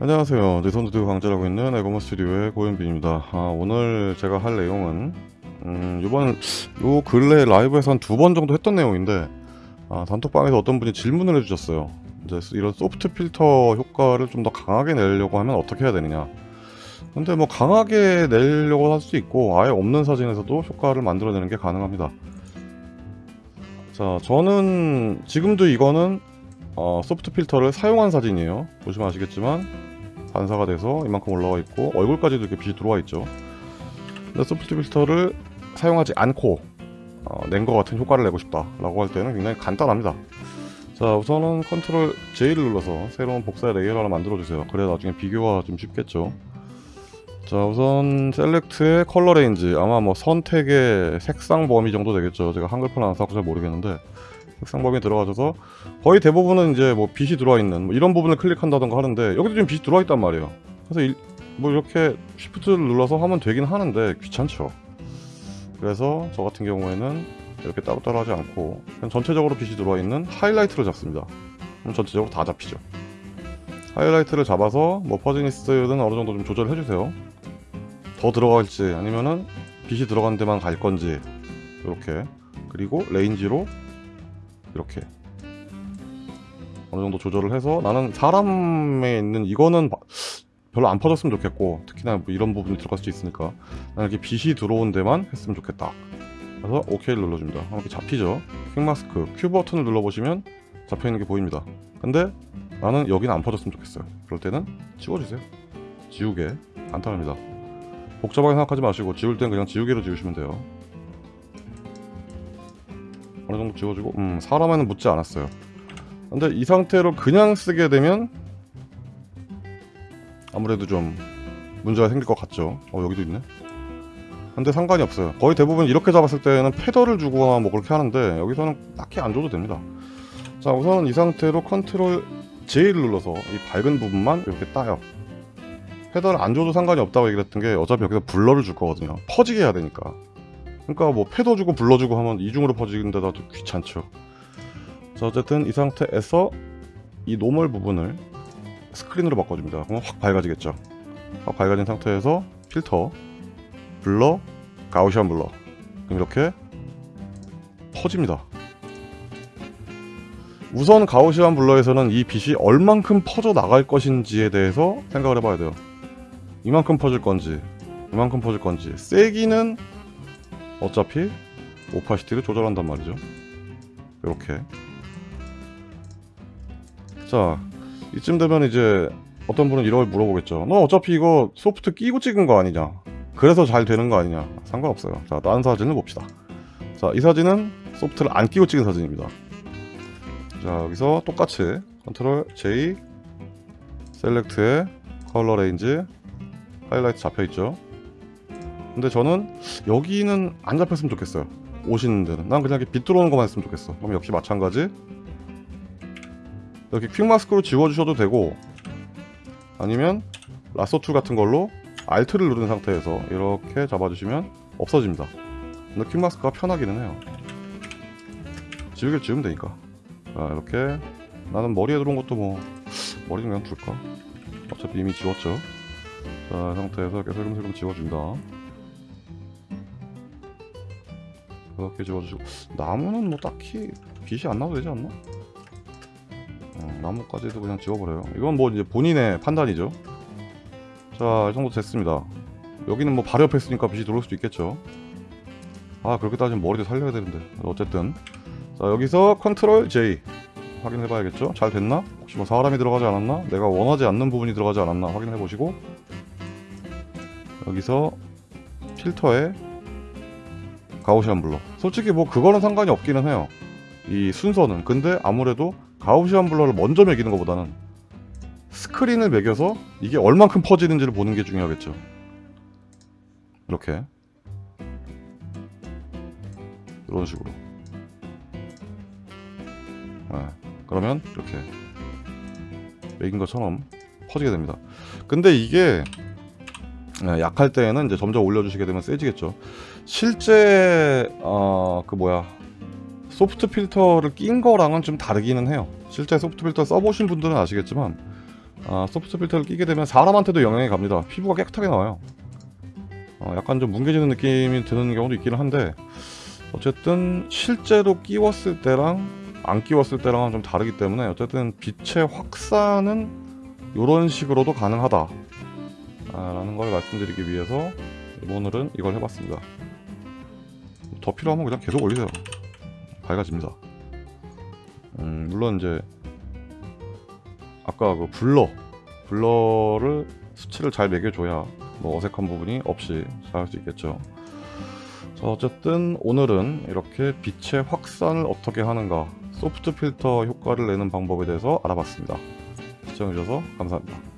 안녕하세요. 내선두드 강좌하고 있는 에고머 스튜디오의 고현빈입니다. 아, 오늘 제가 할 내용은 음, 이번 요 근래 라이브에서 한 두 번 정도 했던 내용인데 아, 단톡방에서 어떤 분이 질문을 해주셨어요. 이제 이런 소프트 필터 효과를 좀 더 강하게 내려고 하면 어떻게 해야 되느냐. 근데 뭐 강하게 내려고 할 수 있고 아예 없는 사진에서도 효과를 만들어내는 게 가능합니다. 자 저는 지금도 이거는 어, soft 필터를 사용한 사진이에요. 보시면 아시겠지만 반사가 돼서 이만큼 올라와 있고 얼굴까지도 이렇게 빛이 들어와 있죠. 근데 soft 필터를 사용하지 않고 어, 낸것 같은 효과를 내고 싶다 라고 할 때는 굉장히 간단합니다. 자 우선은 control J를 눌러서 새로운 복사의 layer를 하나 만들어 주세요. 그래야 나중에 비교가 좀 쉽겠죠. 자 우선 select의 color range. 아마 뭐 선택의 색상 범위 정도 되겠죠. 제가 한글판 안 써서 잘 모르겠는데 범위 들어가셔서 거의 대부분은 이제 뭐 빛이 들어와 있는 뭐 이런 부분을 클릭한다던가 하는데 여기도 지금 빛이 들어와 있단 말이에요. 그래서 일, 뭐 이렇게 쉬프트를 눌러서 하면 되긴 하는데 귀찮죠. 그래서 저 같은 경우에는 이렇게 따로따로 하지 않고 그냥 전체적으로 빛이 들어와 있는 하이라이트를 잡습니다. 그럼 전체적으로 다 잡히죠. 하이라이트를 잡아서 뭐 퍼지니스는 어느 정도 좀 조절을 해주세요. 더 들어갈지 아니면은 빛이 들어간 데만 갈 건지 이렇게 그리고 range로 이렇게 어느 정도 조절을 해서 나는 사람에 있는 이거는 별로 안 퍼졌으면 좋겠고 특히나 뭐 이런 부분이 들어갈 수 있으니까 나는 이렇게 빛이 들어온 데만 했으면 좋겠다. 그래서 OK를 눌러줍니다. 이렇게 잡히죠? quick mask Q 버튼을 눌러보시면 잡혀있는 게 보입니다. 근데 나는 여기는 안 퍼졌으면 좋겠어요. 그럴 때는 지워주세요. 지우개. 간단합니다. 복잡하게 생각하지 마시고 지울 땐 그냥 지우개로 지우시면 돼요 어느 정도 지워주고? 음 사람에는 묻지 않았어요. 근데 이 상태로 그냥 쓰게 되면 아무래도 좀 문제가 생길 것 같죠. 어 여기도 있네. 근데 상관이 없어요. 거의 대부분 이렇게 잡았을 때는 패더를 주거나 뭐 그렇게 하는데 여기서는 딱히 안 줘도 됩니다. 자 우선 이 상태로 control J를 눌러서 이 밝은 부분만 이렇게 따요. feather를 안 줘도 상관이 없다고 얘기를 했던 게 어차피 여기서 blur를 줄 거거든요. 퍼지게 해야 되니까 그러니까 뭐 feather 주고 blur 주고 하면 이중으로 퍼지는데도 귀찮죠. 자 어쨌든 이 상태에서 이 normal 부분을 스크린으로 바꿔줍니다. 그러면 확 밝아지겠죠. 확 밝아진 상태에서 필터 blur Gaussian blur. 그럼 이렇게 퍼집니다. 우선 가우시안 블러에서는 이 빛이 얼만큼 퍼져 나갈 것인지에 대해서 생각을 해봐야 돼요. 이만큼 퍼질 건지 이만큼 퍼질 건지. 세기는 어차피 오파시티를 조절한단 말이죠. 이렇게. 자 이쯤 되면 이제 어떤 분은 이걸 물어보겠죠. 너 어차피 이거 소프트 끼고 찍은 거 아니냐? 그래서 잘 되는 거 아니냐? 상관없어요. 자 다른 사진을 봅시다. 자 이 사진은 소프트를 안 끼고 찍은 사진입니다. 자 여기서 똑같이 컨트롤 J 셀렉트에 컬러 레인지 하이라이트 잡혀있죠 근데 저는 여기는 안 잡혔으면 좋겠어요. 옷 있는 데는. 난 그냥 이렇게 빛 들어오는 것만 했으면 좋겠어. 그럼 역시 마찬가지. 이렇게 quick mask로 지워주셔도 되고 아니면 라sso 툴 같은 걸로 Alt를 누른 상태에서 이렇게 잡아주시면 없어집니다. 근데 퀵마스크가 편하기는 해요. 지우개를 지우면 되니까. 자 이렇게. 나는 머리에 들어온 것도 뭐 머리는 그냥 둘까? 어차피 이미 지웠죠. 자 상태에서 이렇게 슬금슬금 지워줍니 다 그렇게 지워주시고. 나무는 뭐 딱히 빛이 안 나도 되지 않나? 어, 나무까지도 그냥 지워버려요. 이건 뭐 이제 본인의 판단이죠. 자 이 정도 됐습니다. 여기는 뭐 바로 옆에 있으니까 빛이 들어올 수도 있겠죠. 아 그렇게 따지면 머리도 살려야 되는데. 어쨌든. 자 여기서 control J 확인해 봐야겠죠? 잘 됐나? 혹시 뭐 사람이 들어가지 않았나? 내가 원하지 않는 부분이 들어가지 않았나? 확인해 보시고. 여기서 필터에 Gaussian blur 솔직히 뭐 그거는 상관이 없기는 해요. 이 순서는. 근데 아무래도 Gaussian blur를 먼저 먹이는 것보다는 스크린을 매겨서 이게 얼만큼 퍼지는지를 보는 게 중요하겠죠. 이렇게. 이런 식으로. 네, 그러면 이렇게 매긴 것처럼 퍼지게 됩니다. 근데 이게 네, 약할 때에는 이제 점점 올려주시게 되면 세지겠죠 실제 어 그 뭐야 소프트 필터를 낀 거랑은 좀 다르기는 해요 실제 소프트 필터 써보신 분들은 아시겠지만 아, 소프트 필터를 끼게 되면 사람한테도 영향이 갑니다. 피부가 깨끗하게 나와요. 어, 약간 좀 뭉개지는 느낌이 드는 경우도 있기는 한데 어쨌든 실제로 끼웠을 때랑 안 끼웠을 때랑은 좀 다르기 때문에 어쨌든 빛의 확산은 이런 식으로도 가능하다 아, 라는 걸 말씀드리기 위해서 오늘은 이걸 해봤습니다 더 필요하면 그냥 계속 올리세요. 밝아집니다. 음, 물론 이제 아까 그 블러 블러를 수치를 잘 매겨줘야 뭐 어색한 부분이 없이 잘 할 수 있겠죠. 자 어쨌든 오늘은 이렇게 빛의 확산을 어떻게 하는가 소프트 필터 효과를 내는 방법에 대해서 알아봤습니다. 시청해주셔서 감사합니다